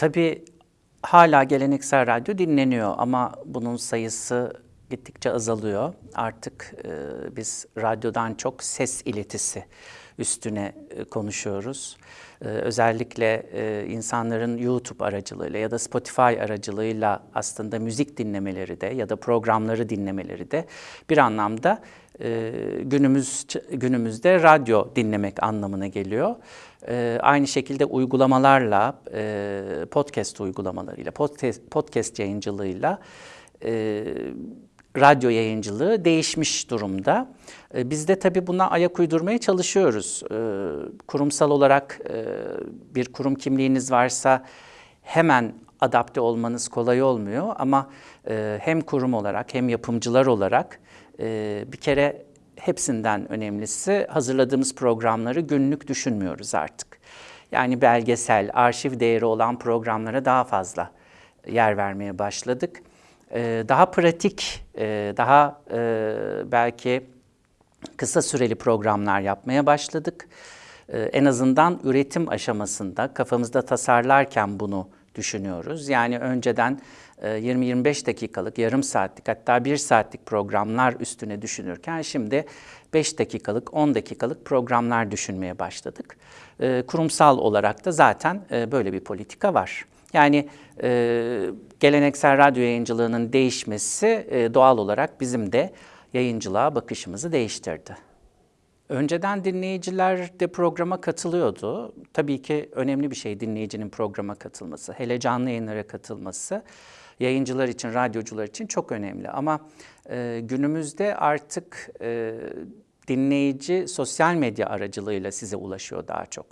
Tabii hala geleneksel radyo dinleniyor ama bunun sayısı gittikçe azalıyor. Artık e, biz radyodan çok ses iletisi üstüne e, konuşuyoruz. E, özellikle e, insanların YouTube aracılığıyla ya da Spotify aracılığıyla aslında müzik dinlemeleri de ya da programları dinlemeleri de bir anlamda e, günümüz günümüzde radyo dinlemek anlamına geliyor. E, aynı şekilde uygulamalarla, e, podcast uygulamalarıyla, podcast, podcast yayıncılığıyla e, radyo yayıncılığı değişmiş durumda. E, biz de tabii buna ayak uydurmaya çalışıyoruz. E, kurumsal olarak e, bir kurum kimliğiniz varsa hemen adapte olmanız kolay olmuyor ama e, hem kurum olarak hem yapımcılar olarak e, bir kere hepsinden önemlisi hazırladığımız programları günlük düşünmüyoruz artık. Yani belgesel, arşiv değeri olan programlara daha fazla yer vermeye başladık. Ee, daha pratik, e, daha e, belki kısa süreli programlar yapmaya başladık. Ee, en azından üretim aşamasında kafamızda tasarlarken bunu düşünüyoruz. Yani önceden 20-25 e, dakikalık, yarım saatlik hatta bir saatlik programlar üstüne düşünürken şimdi 5 dakikalık, 10 dakikalık programlar düşünmeye başladık. Ee, kurumsal olarak da zaten böyle bir politika var. Yani e, geleneksel radyo yayıncılığının değişmesi e, doğal olarak bizim de yayıncılığa bakışımızı değiştirdi. Önceden dinleyiciler de programa katılıyordu. Tabii ki önemli bir şey dinleyicinin programa katılması, hele canlı yayınlara katılması yayıncılar için, radyocular için çok önemli. Ama e, günümüzde artık e, dinleyici sosyal medya aracılığıyla size ulaşıyor daha çok.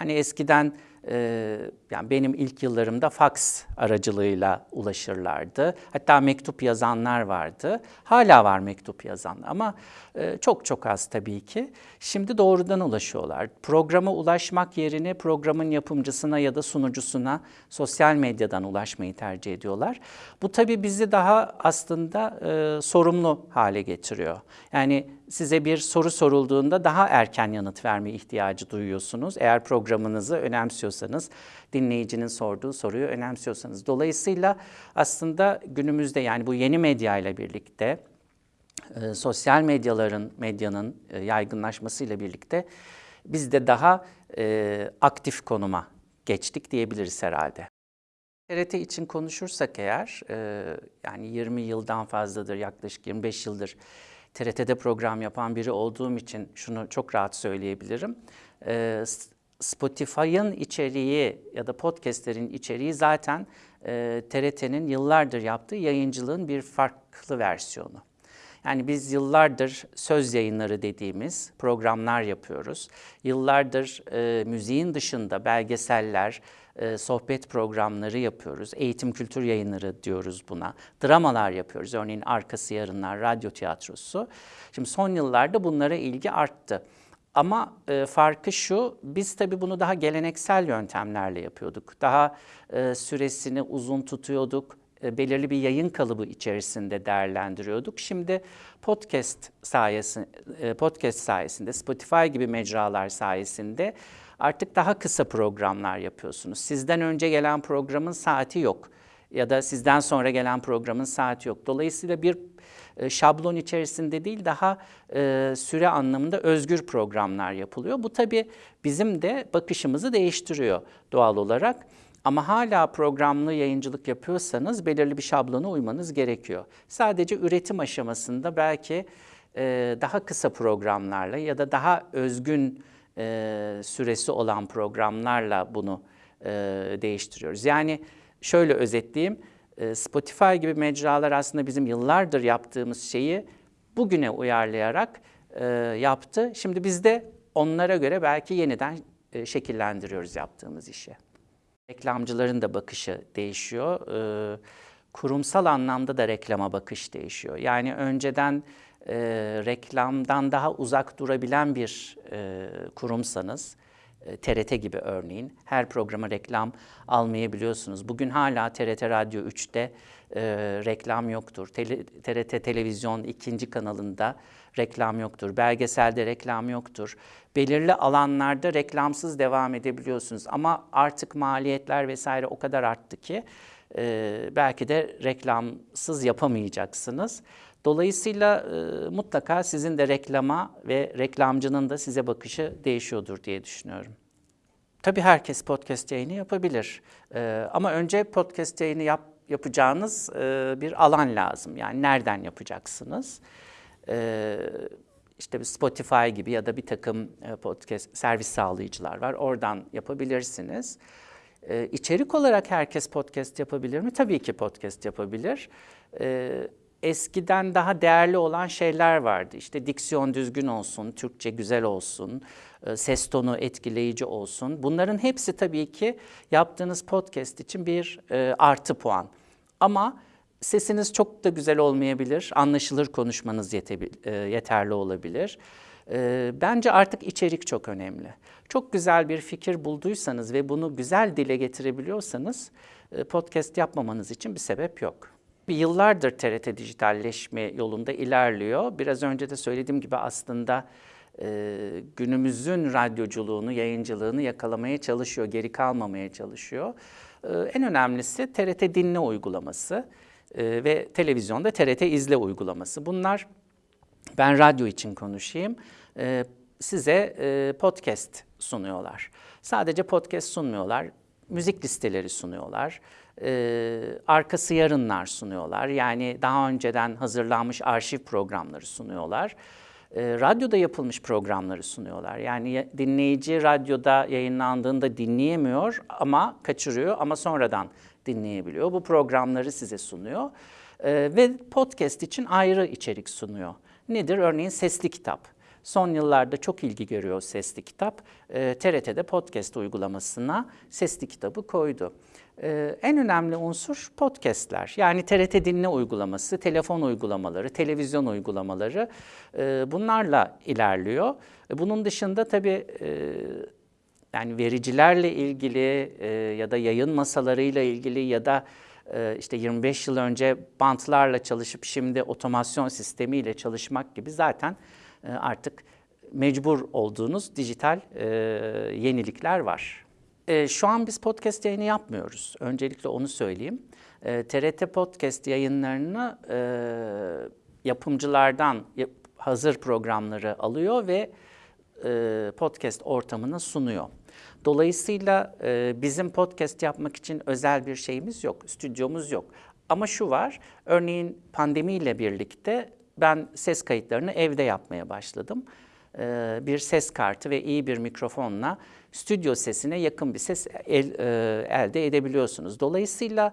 Yani eskiden e, yani benim ilk yıllarımda fax aracılığıyla ulaşırlardı. Hatta mektup yazanlar vardı. Hala var mektup yazan ama e, çok çok az tabii ki. Şimdi doğrudan ulaşıyorlar. Programa ulaşmak yerine programın yapımcısına ya da sunucusuna sosyal medyadan ulaşmayı tercih ediyorlar. Bu tabii bizi daha aslında e, sorumlu hale getiriyor. Yani size bir soru sorulduğunda daha erken yanıt verme ihtiyacı duyuyorsunuz. Eğer programınızı önemsiyorsanız, dinleyicinin sorduğu soruyu önemsiyorsanız. Dolayısıyla aslında günümüzde yani bu yeni medya ile birlikte e, sosyal medyaların, medyanın e, yaygınlaşmasıyla birlikte biz de daha e, aktif konuma geçtik diyebiliriz herhalde. TRT için konuşursak eğer, e, yani 20 yıldan fazladır, yaklaşık 25 yıldır TRT'de program yapan biri olduğum için şunu çok rahat söyleyebilirim. E, Spotify'ın içeriği ya da podcastlerin içeriği zaten e, TRT'nin yıllardır yaptığı yayıncılığın bir farklı versiyonu. Yani biz yıllardır söz yayınları dediğimiz programlar yapıyoruz. Yıllardır e, müziğin dışında belgeseller, e, sohbet programları yapıyoruz. Eğitim kültür yayınları diyoruz buna. Dramalar yapıyoruz. Örneğin Arkası Yarınlar, radyo tiyatrosu. Şimdi son yıllarda bunlara ilgi arttı. Ama e, farkı şu, biz tabii bunu daha geleneksel yöntemlerle yapıyorduk. Daha e, süresini uzun tutuyorduk, e, belirli bir yayın kalıbı içerisinde değerlendiriyorduk. Şimdi podcast sayesinde, e, podcast sayesinde, Spotify gibi mecralar sayesinde artık daha kısa programlar yapıyorsunuz. Sizden önce gelen programın saati yok ya da sizden sonra gelen programın saati yok. Dolayısıyla bir şablon içerisinde değil daha e, süre anlamında özgür programlar yapılıyor. Bu tabii bizim de bakışımızı değiştiriyor doğal olarak. Ama hala programlı yayıncılık yapıyorsanız belirli bir şablona uymanız gerekiyor. Sadece üretim aşamasında belki e, daha kısa programlarla ya da daha özgün e, süresi olan programlarla bunu e, değiştiriyoruz. Yani şöyle özetleyeyim, e, Spotify gibi mecralar aslında bizim yıllardır yaptığımız şeyi bugüne uyarlayarak e, yaptı. Şimdi biz de onlara göre belki yeniden e, şekillendiriyoruz yaptığımız işi. Reklamcıların da bakışı değişiyor. E, kurumsal anlamda da reklama bakış değişiyor. Yani önceden e, reklamdan daha uzak durabilen bir e, kurumsanız, e, TRT gibi örneğin her programa reklam almayabiliyorsunuz. Bugün hala TRT Radyo 3'te e, reklam yoktur. Tele, TRT Televizyon ikinci kanalında reklam yoktur. Belgeselde reklam yoktur. Belirli alanlarda reklamsız devam edebiliyorsunuz. Ama artık maliyetler vesaire o kadar arttı ki e, belki de reklamsız yapamayacaksınız. Dolayısıyla e, mutlaka sizin de reklama ve reklamcının da size bakışı değişiyordur diye düşünüyorum. Tabii herkes podcast yayını yapabilir. E, ama önce podcast yayını yap, yapacağınız e, bir alan lazım. Yani nereden yapacaksınız? E, işte Spotify gibi ya da bir takım e, podcast servis sağlayıcılar var. Oradan yapabilirsiniz. Ee, içerik olarak herkes podcast yapabilir mi? Tabii ki podcast yapabilir. Ee, eskiden daha değerli olan şeyler vardı. İşte diksiyon düzgün olsun, Türkçe güzel olsun, e, ses tonu etkileyici olsun. Bunların hepsi tabii ki yaptığınız podcast için bir e, artı puan. Ama sesiniz çok da güzel olmayabilir, anlaşılır konuşmanız e, yeterli olabilir. E, bence artık içerik çok önemli. Çok güzel bir fikir bulduysanız ve bunu güzel dile getirebiliyorsanız e, podcast yapmamanız için bir sebep yok. Bir yıllardır TRT dijitalleşme yolunda ilerliyor. Biraz önce de söylediğim gibi aslında e, günümüzün radyoculuğunu, yayıncılığını yakalamaya çalışıyor, geri kalmamaya çalışıyor. E, en önemlisi TRT Dinle uygulaması e, ve televizyonda TRT İzle uygulaması. Bunlar ben radyo için konuşayım. E, size e, podcast sunuyorlar. Sadece podcast sunmuyorlar. Müzik listeleri sunuyorlar. E, arkası yarınlar sunuyorlar. Yani daha önceden hazırlanmış arşiv programları sunuyorlar. E, radyoda yapılmış programları sunuyorlar. Yani dinleyici radyoda yayınlandığında dinleyemiyor ama kaçırıyor ama sonradan dinleyebiliyor. Bu programları size sunuyor. E, ve podcast için ayrı içerik sunuyor. Nedir? Örneğin sesli kitap. Son yıllarda çok ilgi görüyor sesli kitap. E, TRT'de podcast uygulamasına sesli kitabı koydu. E, en önemli unsur podcastler. Yani TRT dinle uygulaması, telefon uygulamaları, televizyon uygulamaları e, bunlarla ilerliyor. E, bunun dışında tabii e, yani vericilerle ilgili e, ya da yayın masalarıyla ilgili ya da e, işte 25 yıl önce bantlarla çalışıp şimdi otomasyon sistemiyle çalışmak gibi zaten artık mecbur olduğunuz dijital e, yenilikler var. E, şu an biz podcast yayını yapmıyoruz. Öncelikle onu söyleyeyim. E, TRT podcast yayınlarını e, yapımcılardan yap, hazır programları alıyor ve e, podcast ortamına sunuyor. Dolayısıyla e, bizim podcast yapmak için özel bir şeyimiz yok, stüdyomuz yok. Ama şu var, örneğin pandemiyle birlikte ben ses kayıtlarını evde yapmaya başladım. Ee, bir ses kartı ve iyi bir mikrofonla stüdyo sesine yakın bir ses el, e, elde edebiliyorsunuz. Dolayısıyla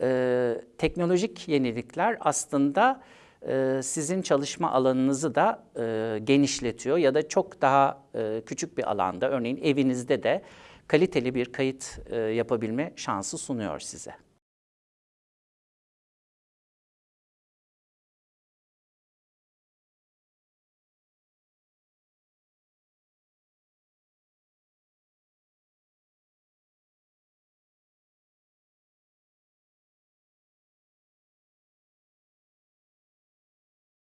e, teknolojik yenilikler aslında e, sizin çalışma alanınızı da e, genişletiyor ya da çok daha e, küçük bir alanda, örneğin evinizde de kaliteli bir kayıt e, yapabilme şansı sunuyor size.